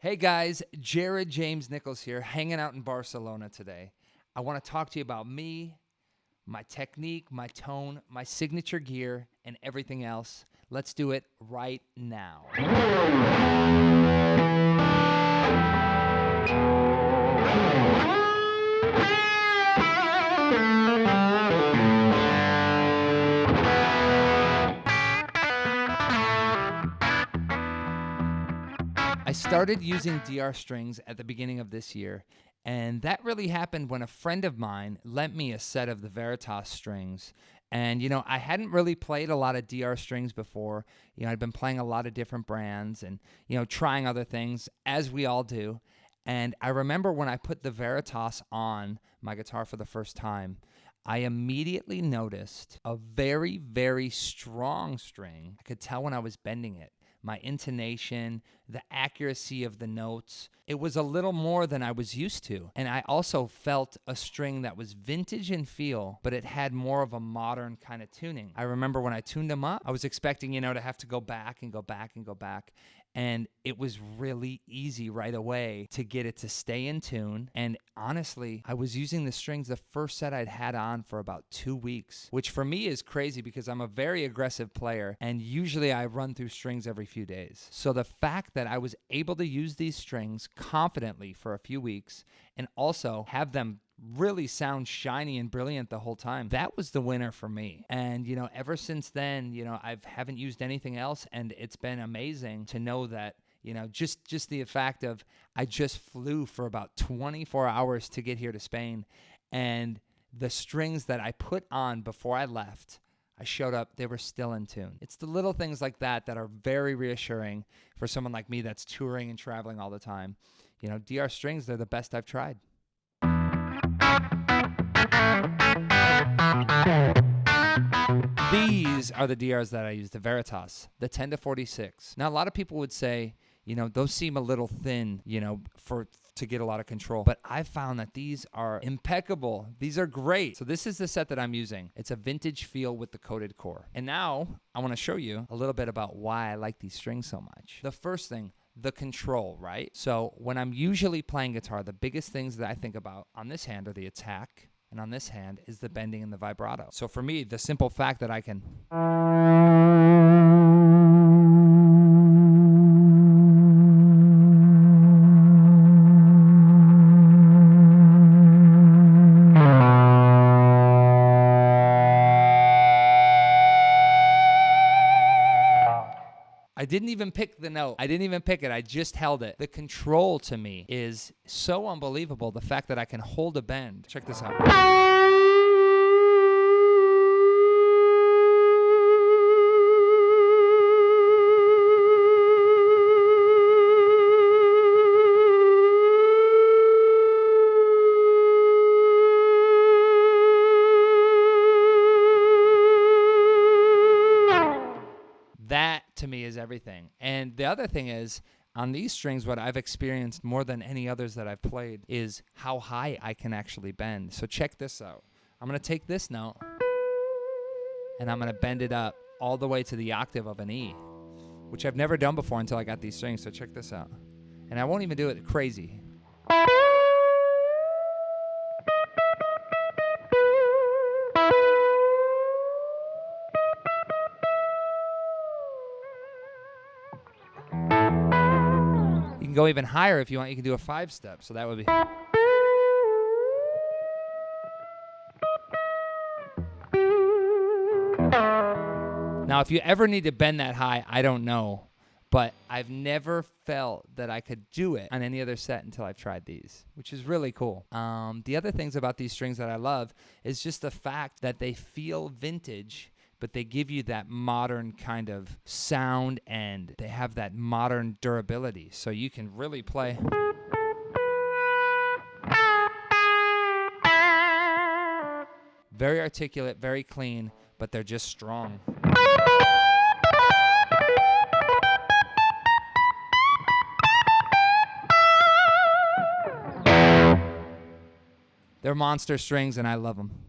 Hey guys, Jared James Nichols here, hanging out in Barcelona today. I want to talk to you about me, my technique, my tone, my signature gear, and everything else. Let's do it right now. I started using DR strings at the beginning of this year, and that really happened when a friend of mine lent me a set of the Veritas strings. And, you know, I hadn't really played a lot of DR strings before. You know, I'd been playing a lot of different brands and, you know, trying other things, as we all do. And I remember when I put the Veritas on my guitar for the first time, I immediately noticed a very, very strong string. I could tell when I was bending it my intonation, the accuracy of the notes. It was a little more than I was used to. And I also felt a string that was vintage in feel, but it had more of a modern kind of tuning. I remember when I tuned them up, I was expecting, you know, to have to go back and go back and go back and it was really easy right away to get it to stay in tune. And honestly, I was using the strings the first set I'd had on for about two weeks, which for me is crazy because I'm a very aggressive player and usually I run through strings every few days. So the fact that I was able to use these strings confidently for a few weeks and also have them really sound shiny and brilliant the whole time. That was the winner for me. And you know, ever since then, you know, I haven't used anything else and it's been amazing to know that you know just just the fact of I just flew for about 24 hours to get here to Spain and the strings that I put on before I left I showed up, they were still in tune. It's the little things like that that are very reassuring for someone like me that's touring and traveling all the time. You know, DR strings, they're the best I've tried. These are the DRs that I use, the Veritas, the 10 to 46. Now, a lot of people would say, you know, those seem a little thin, you know, for to get a lot of control. But I've found that these are impeccable. These are great. So this is the set that I'm using. It's a vintage feel with the coated core. And now I want to show you a little bit about why I like these strings so much. The first thing, the control, right? So when I'm usually playing guitar, the biggest things that I think about on this hand are the attack, and on this hand is the bending and the vibrato. So for me, the simple fact that I can I didn't even pick the note. I didn't even pick it. I just held it. The control to me is so unbelievable. The fact that I can hold a bend. Check this out. To me is everything. And the other thing is, on these strings, what I've experienced more than any others that I've played is how high I can actually bend. So check this out. I'm to take this note and I'm to bend it up all the way to the octave of an E, which I've never done before until I got these strings. So check this out. And I won't even do it crazy. Go even higher if you want. You can do a five step. So that would be. Now, if you ever need to bend that high, I don't know. But I've never felt that I could do it on any other set until I've tried these, which is really cool. Um, the other things about these strings that I love is just the fact that they feel vintage but they give you that modern kind of sound and they have that modern durability. So you can really play. Very articulate, very clean, but they're just strong. They're monster strings and I love them.